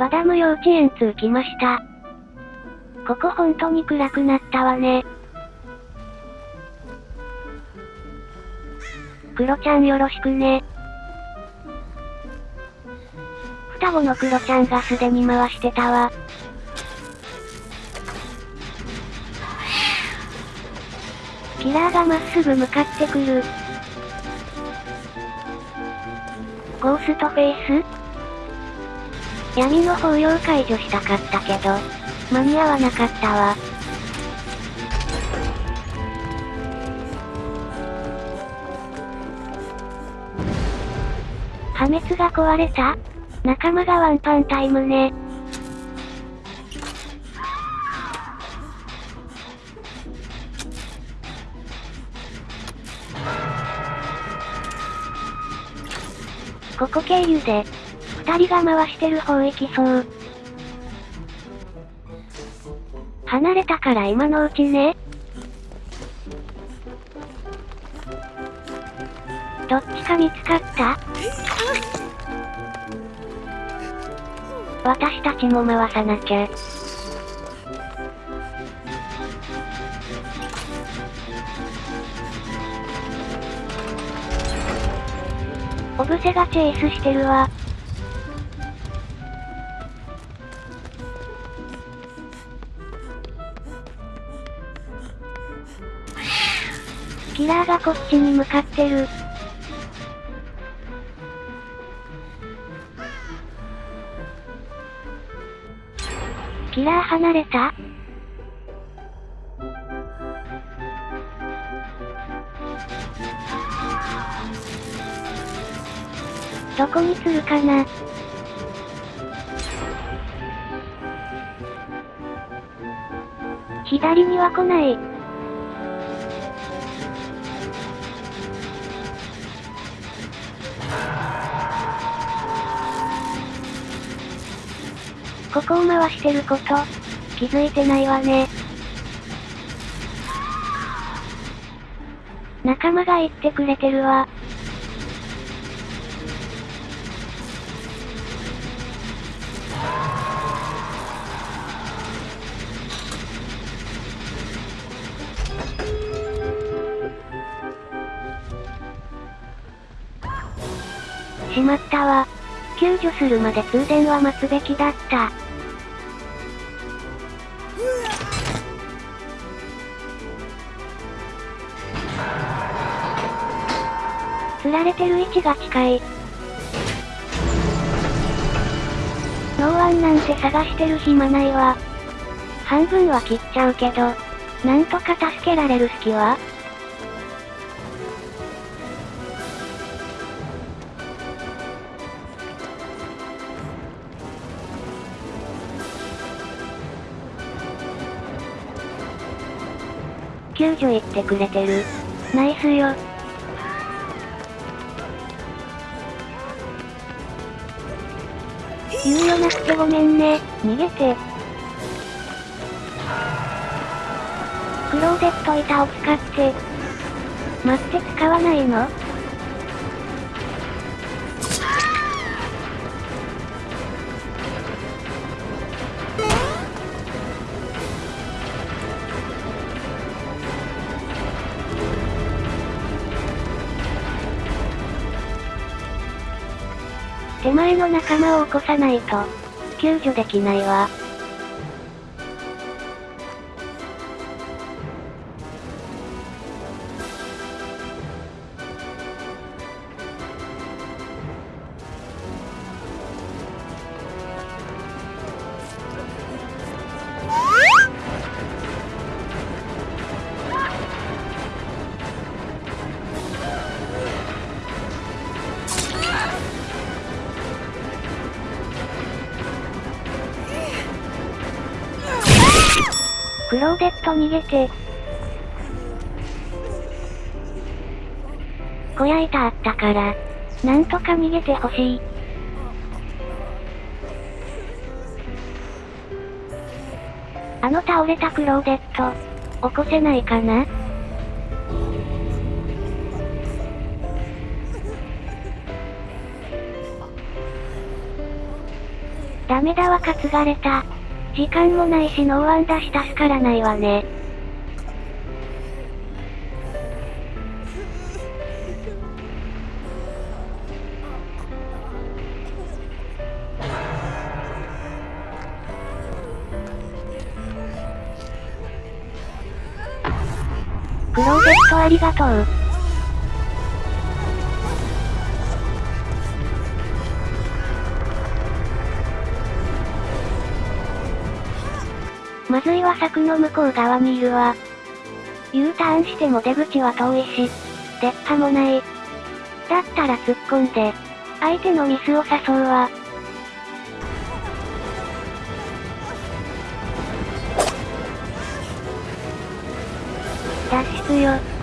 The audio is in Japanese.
バダム幼稚園通来ました。ここほんとに暗くなったわね。クロちゃんよろしくね。双子のクロちゃんがすでに回してたわ。キラーがまっすぐ向かってくる。ゴーストフェイス？闇の包容解除したかったけど、間に合わなかったわ。破滅が壊れた仲間がワンパンタイムね。ここ経由で、二人が回してる方行きそう。離れたから今のうちね。どっちか見つかった？私たちも回さなきゃ。オブセがチェイスしてるわ。キラーがこっちに向かってる。キラー離れた？どこにするかな？左には来ない。ここを回してること、気づいてないわね。仲間が言ってくれてるわ。しまったわ。救助するまで通電は待つべきだった。釣られてる位置が近い。ノーワンなんて探してる暇ないわ。半分は切っちゃうけど、なんとか助けられる隙は？救助行ってくれてる。ナイスよ。猶予なくてごめんね。逃げて。クローゼット板を使って。待って使わないの？手前の仲間を起こさないと、救助できないわ。クローデット逃げて。小屋板あったから、なんとか逃げてほしい。あの倒れたクローデット、起こせないかな？ダメだわ担がれた。時間もないしノーワンだし助からないわね。プロジェクトありがとう。まずいは柵の向こう側にいるわ。U ターンしても出口は遠いし、出っ歯もない。だったら突っ込んで、相手のミスを誘うわ。脱出よ。